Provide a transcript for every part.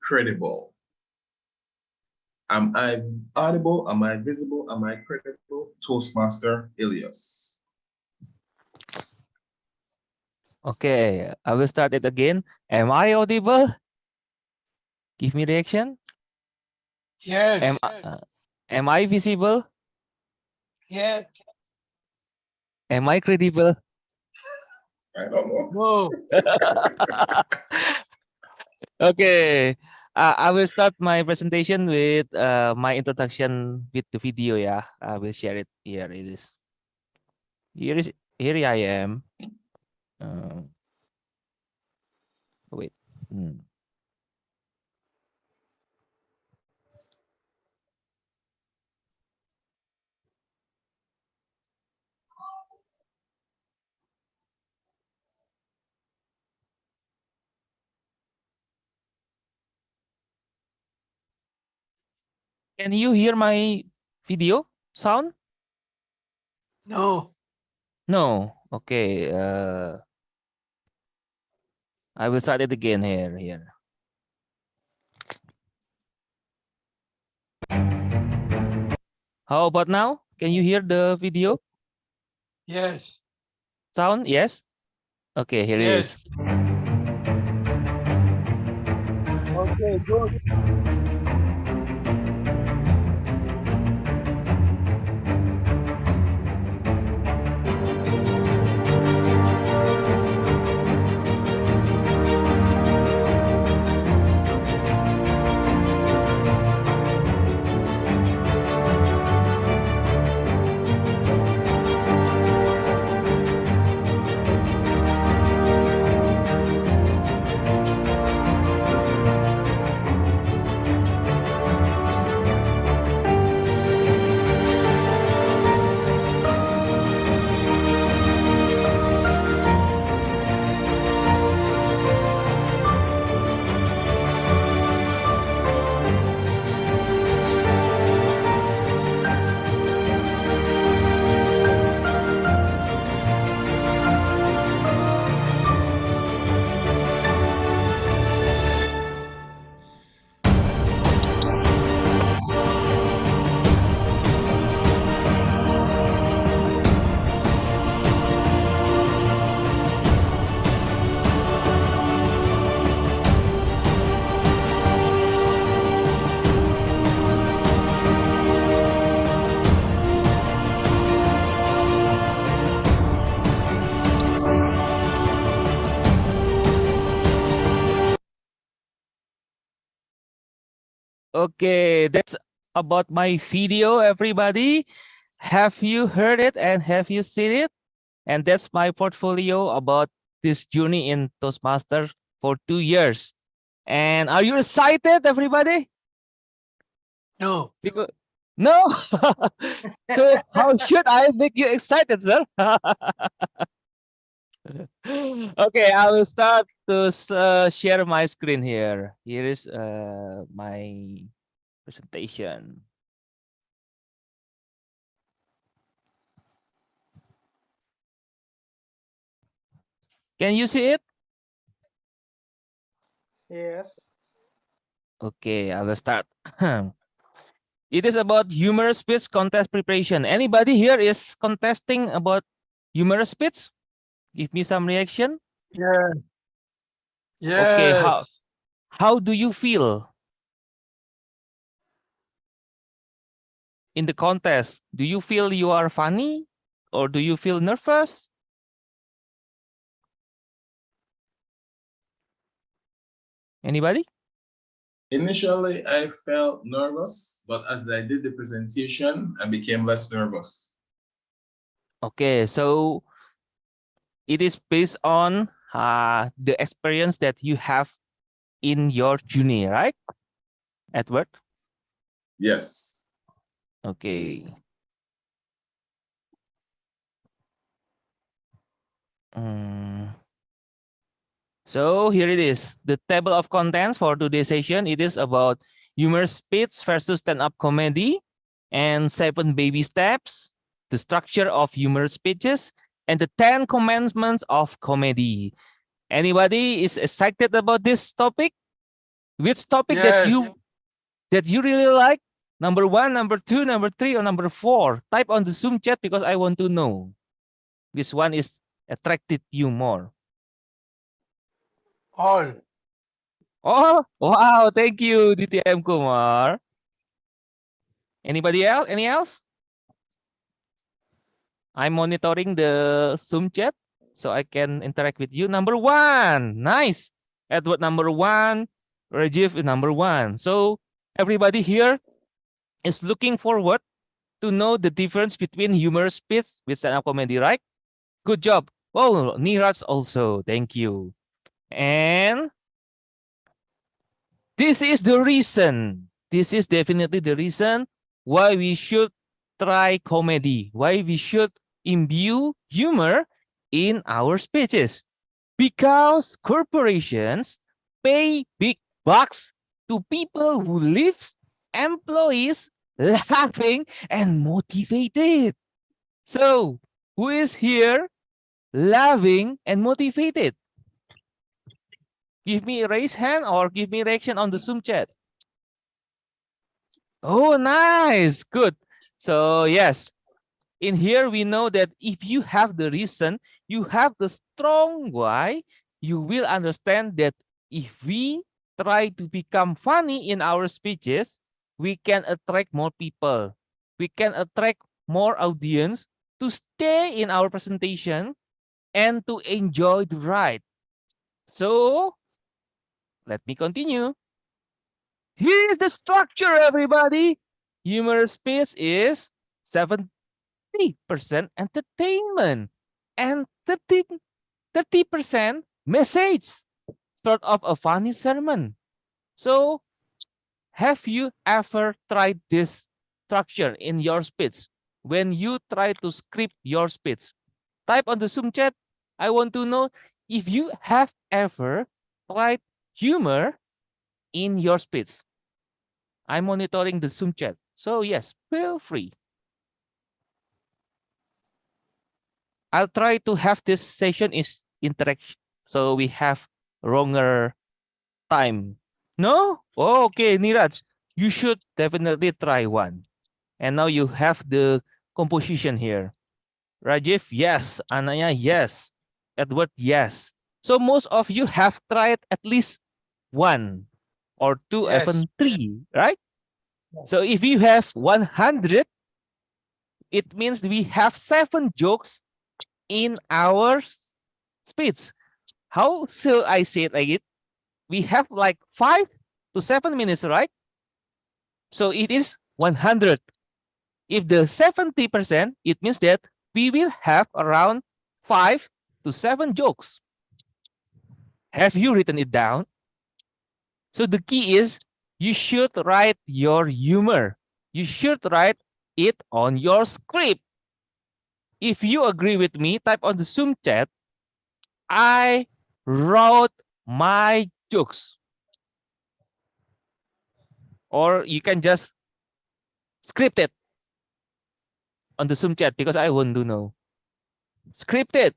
credible? Am I audible? Am I visible? Am I credible? Toastmaster Ilias. Okay, I will start it again. Am I audible? Give me reaction. Yes. Am, I- uh, am I visible? yes. Am I credible? I don't know. No. okay, uh, I will start my presentation with uh, my introduction with the video. Yeah, I will share it here. It is here is here I am. Uh, wait. Hmm. Can you hear my video sound? No. No. Okay. Uh, I will start it again here. Here. How about now? Can you hear the video Yes. sound? Yes. Okay, here it is. Okay, good. Okay, that's about my video, everybody. Have you heard it and have you seen it? And that's my portfolio about this journey in Toastmaster for two years. And are you excited, everybody? No. Because no. so how should I make you excited, sir? okay, I will start to uh, share my screen here. Here is uh, my presentation. Can you see it? Yes. Okay, I will start. it is about humorous speech contest preparation. Anybody here is contesting about humorous speech? Give me some reaction. Yeah. Okay, how- How do you feel in the contest? Do you feel you are funny or do you feel nervous? Anybody? Initially, I felt nervous, but as I did the presentation, I became less nervous. Okay, so it is based on uh, the experience that you have in your journey, right? Edward? Yes. Okay. Mm. So here it is, the table of contents for today's session. It is about humorous speech versus stand-up comedy and seven baby steps, the structure of humorous speeches, and the 10 commandments of comedy. Anybody is excited about this topic? Which topic that you that you really like? Number one, number two, number three, or number four? Type on the Zoom chat because I want to know which one is attracted you more. All. Oh, wow. Thank you, DTM Kumar. Anybody else? Any else? I'm monitoring the Zoom chat so I can interact with you. Number one. Nice. Edward number one. Rajiv is number one. So everybody here is looking forward to know the difference between humorous bits with stand-up comedy, right? Good job. Oh, Niraj also. Thank you. And this is the reason. This is definitely the reason why we should try comedy, why we should imbue humor in our speeches. Because corporations pay big bucks to people who leave employees laughing and motivated. So, who is here laughing and motivated? Give me a raise hand or give me reaction on the Zoom chat. Oh, nice. Good. So yes, in here we know that if you have the reason, you have the strong why, you will understand that if we try to become funny in our speeches, we can attract more people. We can attract more audience to stay in our presentation and to enjoy the ride. So let me continue. Here is the structure, everybody. Humorous space is 70% entertainment and 30, 30% message, sort of a funny sermon. So, have you ever tried this structure in your speech when you try to script your speech? Type on the Zoom chat. I want to know if you have ever tried humor in your speech. I'm monitoring the Zoom chat. So yes, feel free. I'll try to have this session is interaction. So we have longer time. No? Oh, okay, Niraj, you should definitely try one. And now you have the composition here. Rajiv, yes. Anaya, yes. Edward, yes. So most of you have tried at least one or two, Yes. even three, right? So if you have 100, it means we have seven jokes in our speech. How shall I say it like it? We have like five to seven minutes, right? So it is 100. If the 70%, it means that we will have around five to seven jokes. Have you written it down? So the key is you should write your humor. You should write it on your script. If you agree with me, type on the Zoom chat, I wrote my jokes. Or you can just script it on the Zoom chat because I want to know. Script it.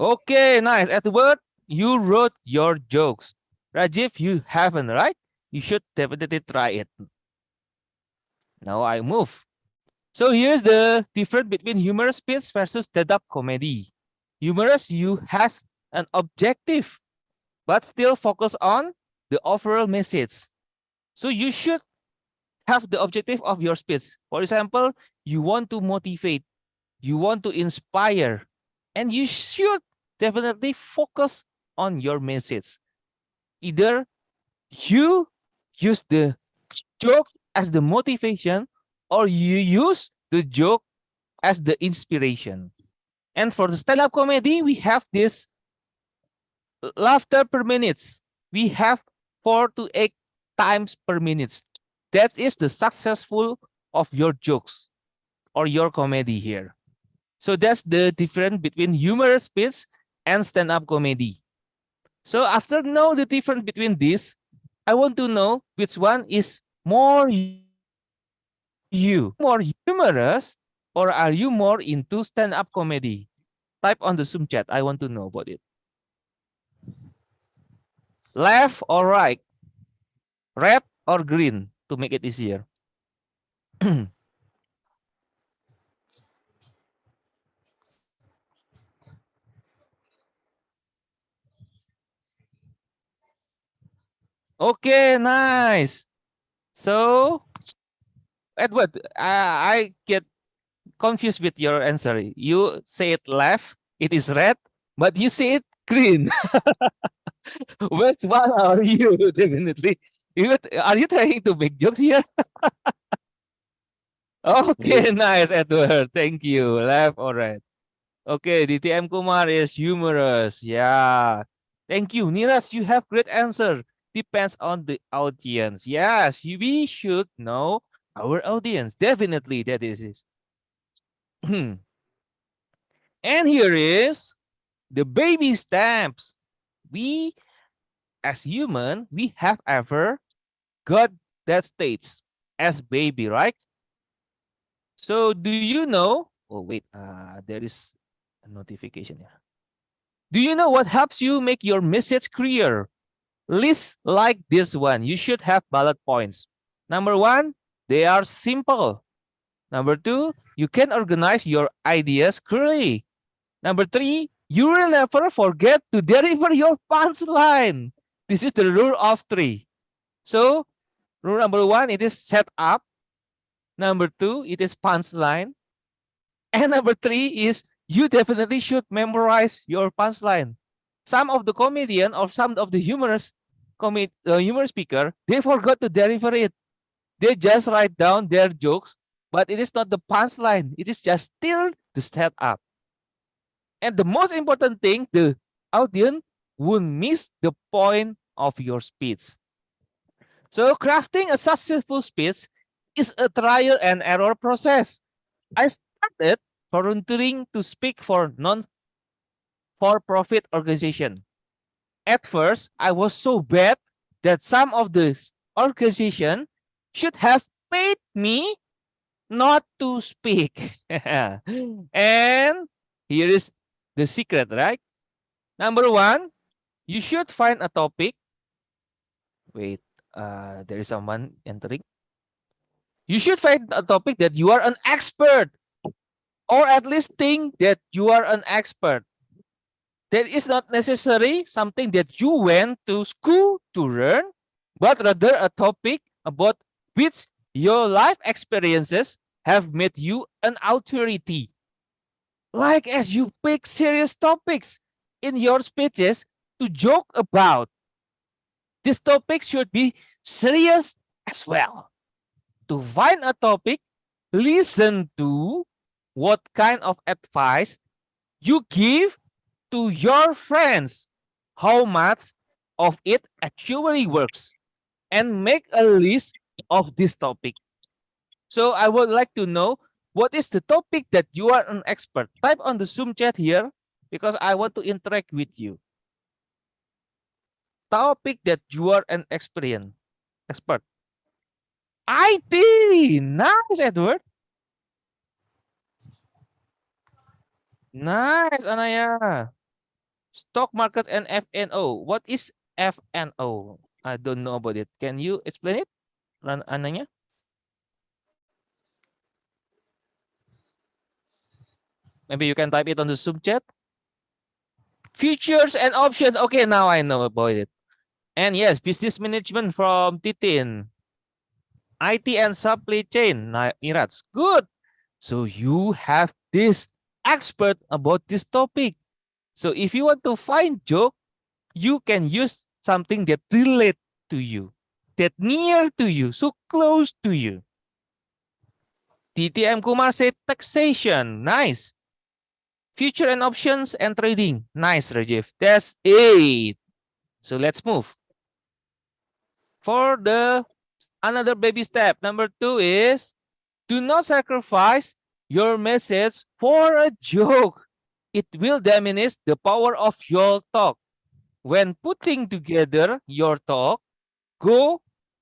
Okay, nice. Edward, you wrote your jokes. Rajiv, you haven't, right? You should definitely try it. Now I move. So here's the difference between humorous piece versus stand-up comedy. Humorous, you has an objective, but still focus on the overall message. So you should have the objective of your speech. For example, you want to motivate, you want to inspire, and you should definitely focus on your message. Either you use the joke as the motivation or you use the joke as the inspiration. And for the stand-up comedy, we have this laughter per minutes We have four to eight times per minutes That is the successful of your jokes or your comedy here. So that's the difference between humorous speech and stand-up comedy. So after know the difference between these, I want to know which one is more you, more humorous or are you more into stand-up comedy? Type on the Zoom chat. I want to know about it. Left or right? Red or green to make it easier? Okay, nice. So, Edward, I, I get confused with your answer. You say it left, it is red, but you say it green. Which one are you? Definitely. You, are you trying to make jokes here? okay, nice, Edward. Thank you. Left or right? Okay, DTM Kumar is humorous. Yeah. Thank you. Niraj, you have great answer depends on the audience. Yes, we should know our audience. Definitely, that is and here is the baby stamps. We, as human, we have ever got that states as baby, right? So do you know? Oh wait, uh, there is a notification here. Do you know what helps you make your message clear? List like this one. You should have bullet points. Number one, they are simple. Number two, you can organize your ideas clearly. Number three, you will never forget to deliver your punchline. This is the rule of three. So, rule number one, it is set up. Number two, it is punchline. And number three is you definitely should memorize your punchline some of the comedian or some of the humorous comed uh, humor speaker they forgot to deliver it. They just write down their jokes but it is not the punchline. It is just still the up. and the most important thing the audience won't miss the point of your speech. So crafting a successful speech is a trial and error process. I started volunteering to speak for non for-profit organization. At first, I was so bad that some of the organization should have paid me not to speak. and here is the secret, right? Number one, you should find a topic. Wait, uh, there is someone entering. You should find a topic that you are an expert or at least think that you are an expert that is not necessary something that you went to school to learn, but rather a topic about which your life experiences have made you an authority. Like as you pick serious topics in your speeches to joke about, these topics should be serious as well. To find a topic, listen to what kind of advice you give to your friends how much of it actually works and make a list of this topic. So I would like to know what is the topic that you are an expert. Type on the Zoom chat here because I want to interact with you. Topic that you are an experience expert. IT, nice Edward. Nice Anaya. Stock market and FNO. What is FNO? I don't know about it. Can you explain it, Ananya? Maybe you can type it on the Zoom chat. Futures and options. Okay, now I know about it. And yes, business management from Titin. IT and supply chain. Irats. Good. So you have this expert about this topic. So if you want to find joke, you can use something that relate to you, that near to you, so close to you. DTM Kumar said taxation. Nice. Future and options and trading. Nice, Rajiv. That's it. So let's move. For the another baby step, number two is do not sacrifice your message for a joke. It will diminish the power of your talk. When putting together your talk, go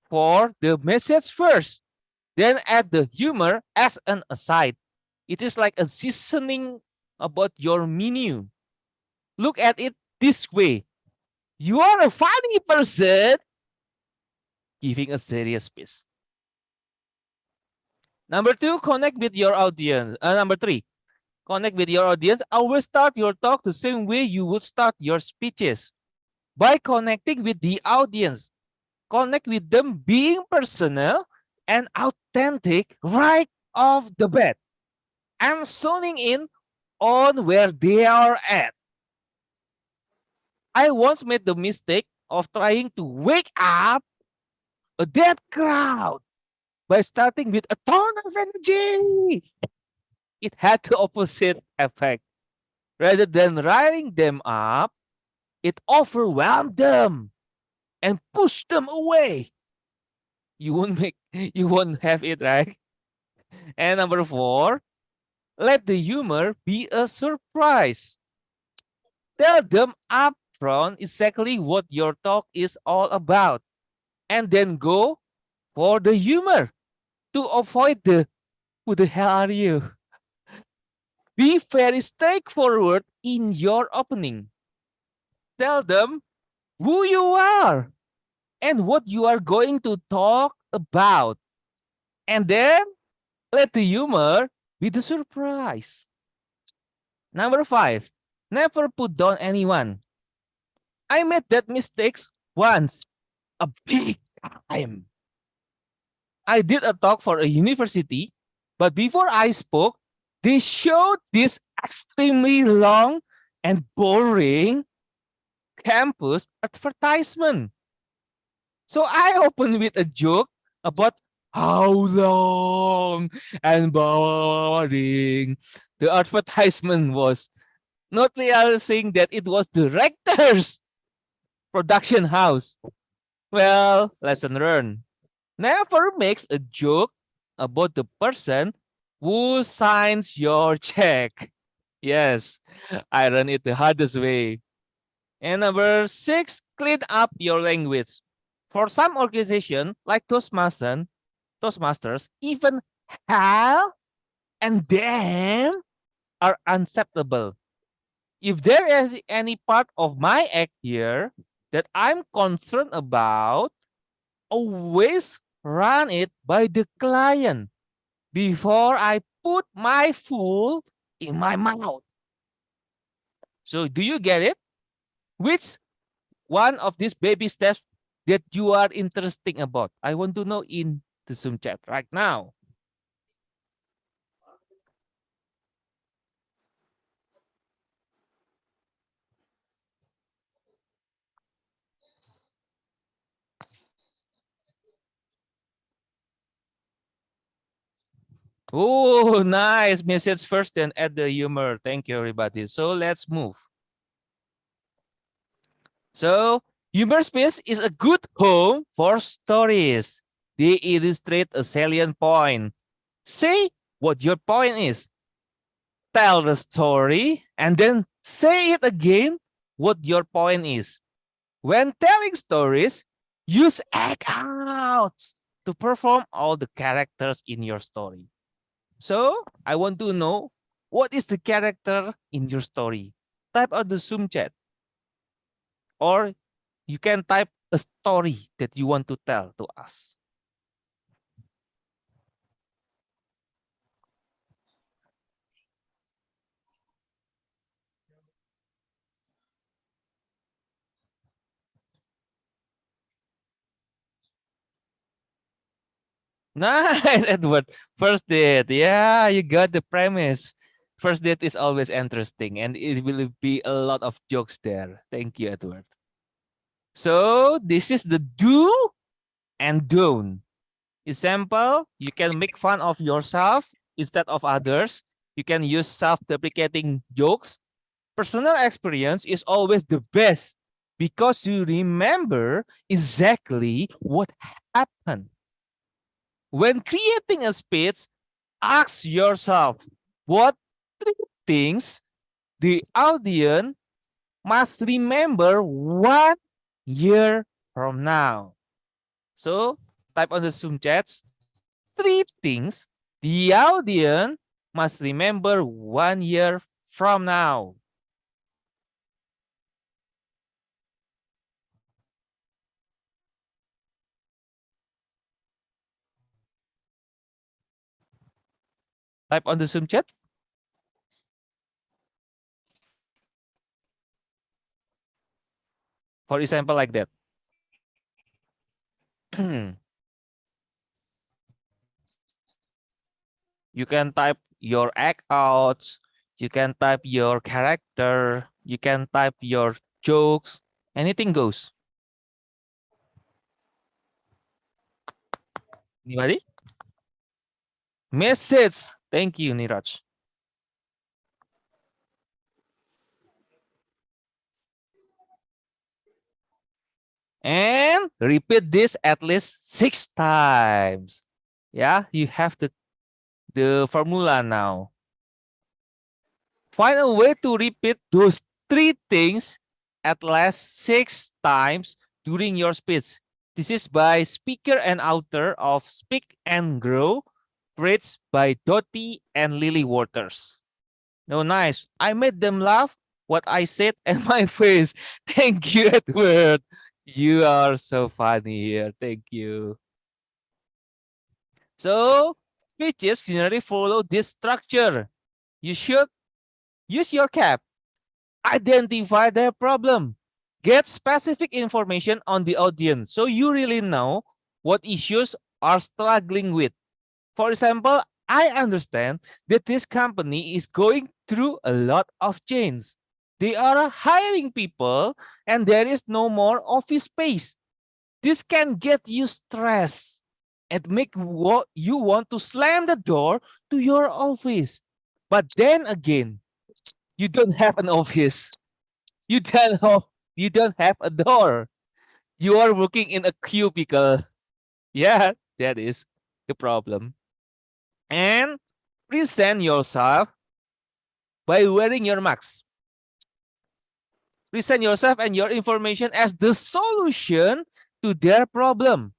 for the message first, then add the humor as an aside. It is like a seasoning about your menu. Look at it this way. You are a funny person giving a serious piece. Number two, connect with your audience. Uh, number three, connect with your audience. Always start your talk the same way you would start your speeches by connecting with the audience. Connect with them being personal and authentic right off the bat. and zoning in on where they are at. I once made the mistake of trying to wake up a dead crowd by starting with a ton of energy. It had the opposite effect. Rather than riling them up, it overwhelmed them and pushed them away. You won't make you won't have it right. And number four, let the humor be a surprise. Tell them upfront exactly what your talk is all about, and then go for the humor to avoid the who the hell are you? Be very straightforward in your opening. Tell them who you are and what you are going to talk about. And then let the humor be the surprise. Number five, never put down anyone. I made that mistakes once, a big time. I did a talk for a university, but before I spoke, they showed this extremely long and boring campus advertisement. So I opened with a joke about how long and boring the advertisement was, not realizing that it was the rector's production house. Well, lesson learned. Never makes a joke about the person who signs your check. Yes, I run it the hardest way. And number six, clean up your language. For some organization like Toastmasters, Toastmasters, even hell and damn are unacceptable. If there is any part of my act here that I'm concerned about, always run it by the client before I put my food in my mouth. So do you get it? Which one of these baby steps that you are interested about? I want to know in the Zoom chat right now. Oh, nice message first, then add the humor. Thank you, everybody. So let's move. So humor space is a good home for stories. They illustrate a salient point. Say what your point is. Tell the story and then say it again what your point is. When telling stories, use act outs to perform all the characters in your story. So I want to know what is the character in your story. Type out the Zoom chat. Or you can type a story that you want to tell to us. Nice, Edward. First date. Yeah, you got the premise. First date is always interesting and it will be a lot of jokes there. Thank you, Edward. So this is the do and don't. Example, you can make fun of yourself instead of others. You can use self-deprecating jokes. Personal experience is always the best because you remember exactly what happened. When creating a speech, ask yourself what three things the audience must remember one year from now. So type on the Zoom chats three things the audience must remember one year from now. Type on the Zoom chat. For example, like that. you can type your act you can type your character, you can type your jokes, anything goes. Anybody? Message. Thank you, Niraj. And repeat this at least six times. Yeah, you have the, the formula now. Find a way to repeat those three things at least six times during your speech. This is by speaker and author of Speak and Grow, reads by Dottie and Lilly Walters. No, nice. I made them laugh what I said and my face. Thank you, Edward. You are so funny here. Thank you. So speeches generally follow this structure. You should use your cap, identify their problem, get specific information on the audience so you really know what issues are struggling with. For example, I understand that this company is going through a lot of change. They are hiring people and there is no more office space. This can get you stressed and make what you want to slam the door to your office. But then again, you don't have an office. You don't have, you don't have a door. You are working in a cubicle. Yeah, that is the problem. And present yourself by wearing your mask present yourself and your information as the solution to their problem.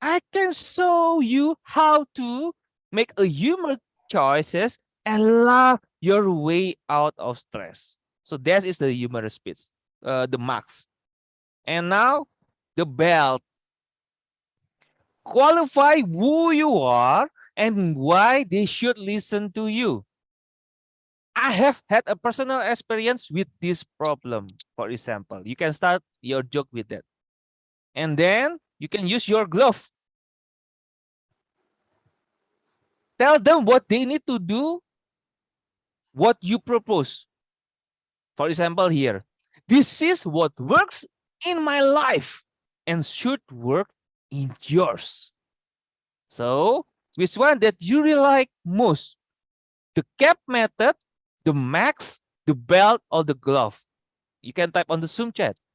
I can show you how to make a humor choices and laugh your way out of stress. So that is the humorous speech, uh, the max. And now the belt. Qualify who you are and why they should listen to you. I have had a personal experience with this problem, for example. You can start your joke with that. And then you can use your glove. Tell them what they need to do, what you propose. For example, here, this is what works in my life and should work in yours. So, which one that you really like most? The cap method the max, the belt, or the glove? You can type on the Zoom chat.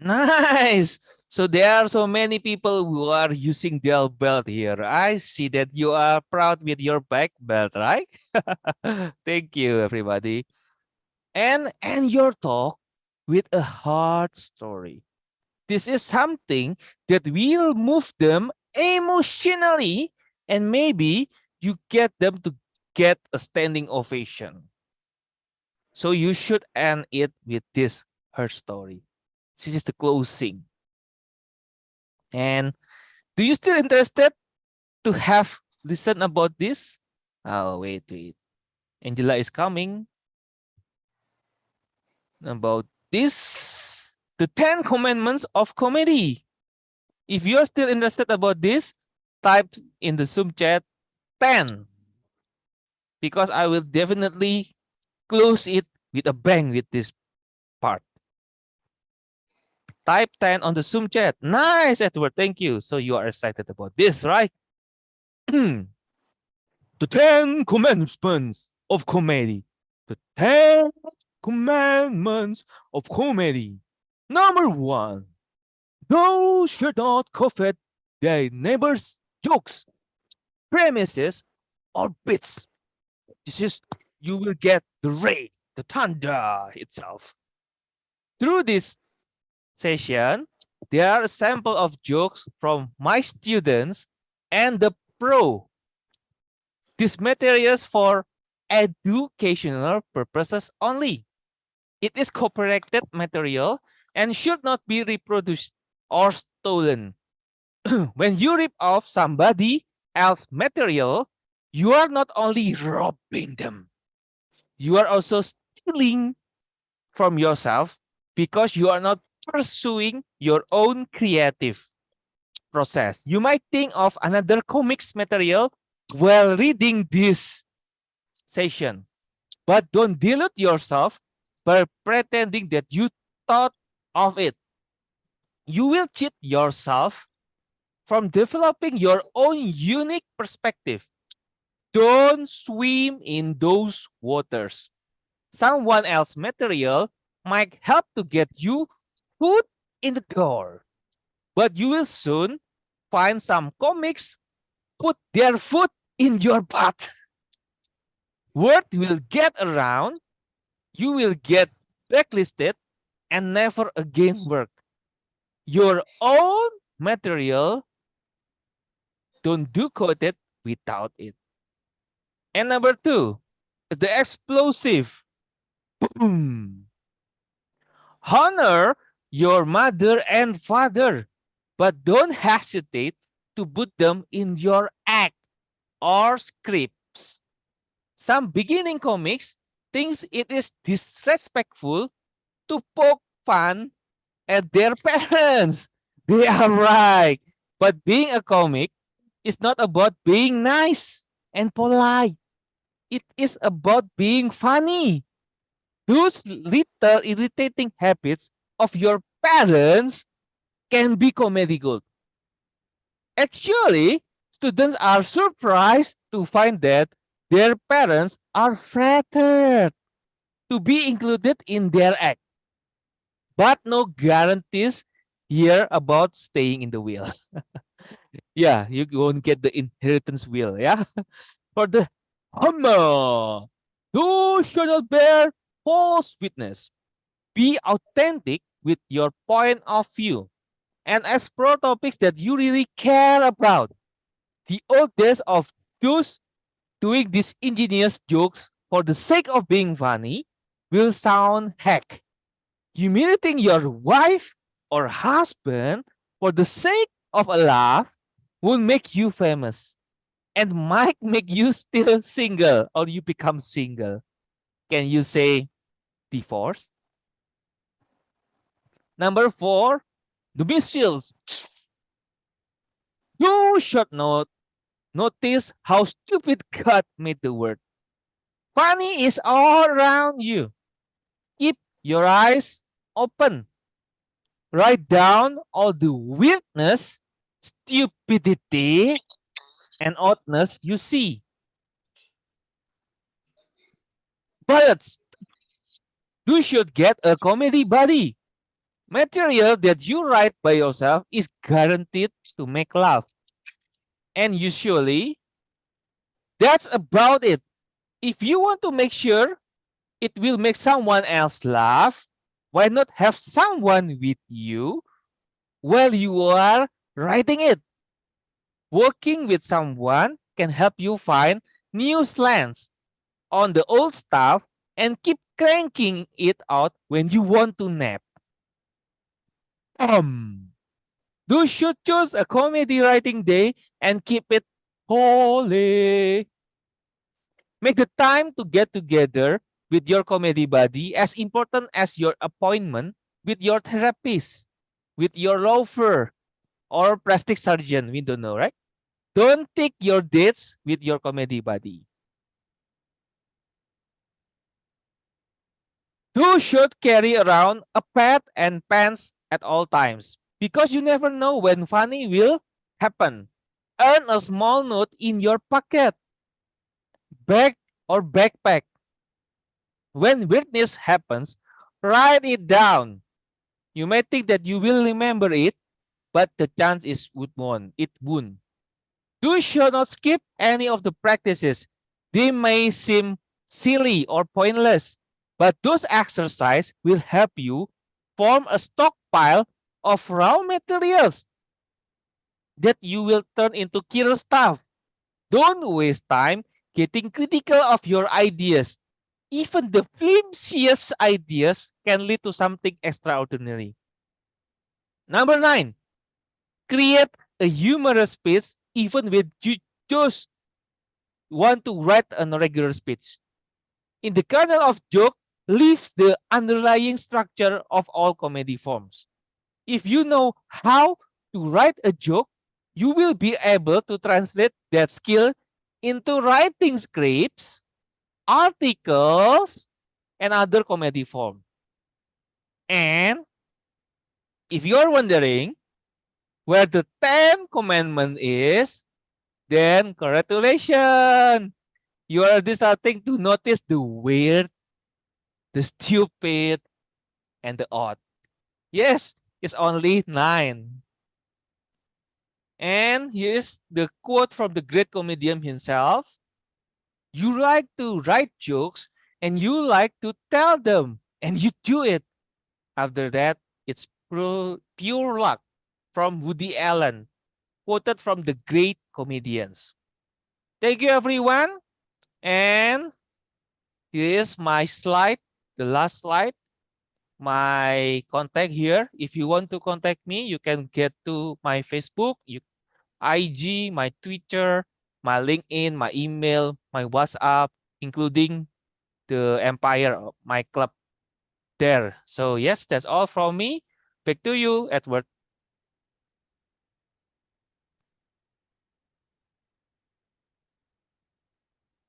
Nice. So there are so many people who are using their belt here. I see that you are proud with your back belt, right? Thank you, everybody. And and your talk with a hard story. This is something that will move them emotionally and maybe you get them to get a standing ovation. So you should end it with this her story. This is the closing. And do you still interested to have listen about this? Oh, wait, wait. Angela is coming. About this, the 10 commandments of comedy. If you're still interested about this, type in the Zoom chat 10. Because I will definitely close it with a bang with this. Type 10 on the Zoom chat. Nice, Edward. Thank you. So you are excited about this, right? the 10 commandments of comedy. The 10 commandments of comedy. Number one, thou should not covet thy neighbor's jokes, premises, or bits. this is you will get the rain, the thunder itself. Through this session, there are a sample of jokes from my students and the pro. These materials for educational purposes only. It is copyrighted material and should not be reproduced or stolen. when you rip off somebody else material, you are not only robbing them, you are also stealing from yourself because you are not pursuing your own creative process. You might think of another comics material while reading this session, but don't delude yourself by pretending that you thought of it. You will cheat yourself from developing your own unique perspective. Don't swim in those waters. Someone else material might help to get you foot in the door. But you will soon find some comics put their foot in your butt. Word will get around, you will get blacklisted and never again work. Your own material, don't do coded without it. And number two, the explosive. Boom. Honor your mother and father, but don't hesitate to put them in your act or scripts. Some beginning comics thinks it is disrespectful to poke fun at their parents. They are right. But being a comic is not about being nice and polite. It is about being funny. Those little irritating habits of your parents can be comedy gold. Actually, students are surprised to find that their parents are flattered to be included in their act. But no guarantees here about staying in the wheel. yeah, you won't get the inheritance wheel. Yeah, for the Hummer, who shall not bear false witness. Be authentic with your point of view and explore topics that you really care about. The old days of those doing these ingenious jokes for the sake of being funny will sound hack. Humiliating your wife or husband for the sake of a laugh will make you famous and might make you still single or you become single. Can you say divorce? Number four, the missiles. You should not notice how stupid God made the world. Funny is all around you. Keep your eyes open. Write down all the weirdness, stupidity, and oddness you see. But you should get a comedy buddy. Material that you write by yourself is guaranteed to make laugh. And usually, that's about it. If you want to make sure it will make someone else laugh, why not have someone with you while you are writing it? Working with someone can help you find new slants on the old stuff and keep cranking it out when you want to nap. Um, you should choose a comedy writing day and keep it holy. Make the time to get together with your comedy buddy as important as your appointment with your therapist, with your loafer, or plastic surgeon. We don't know, right? Don't take your dates with your comedy buddy. You should carry around a pad and pants at all times because you never know when funny will happen. Earn a small note in your pocket, bag or backpack. When weirdness happens, write it down. You may think that you will remember it, but the chance is would won. It won't. You should not skip any of the practices. They may seem silly or pointless, but those exercises will help you form a stockpile of raw materials that you will turn into killer stuff. Don't waste time getting critical of your ideas. Even the flimsiest ideas can lead to something extraordinary. Number nine, create a humorous speech even when you just want to write a regular speech. In the kernel of joke lives the underlying structure of all comedy forms. If you know how to write a joke, you will be able to translate that skill into writing scripts, articles, and other comedy form. And if you're wondering where the 10 commandment is, then congratulations. You are starting to notice the weird, the stupid, and the odd. Yes, it's only nine. And here's the quote from the great comedian himself. You like to write jokes and you like to tell them and you do it. After that, it's pure, luck from Woody Allen, quoted from the great comedians. Thank you, everyone. And here's my slide, the last slide. My contact here. If you want to contact me, you can get to my Facebook, you, IG, my Twitter, my LinkedIn, my email, my WhatsApp, including the Empire, my club there. So yes, that's all from me. Back to you, Edward.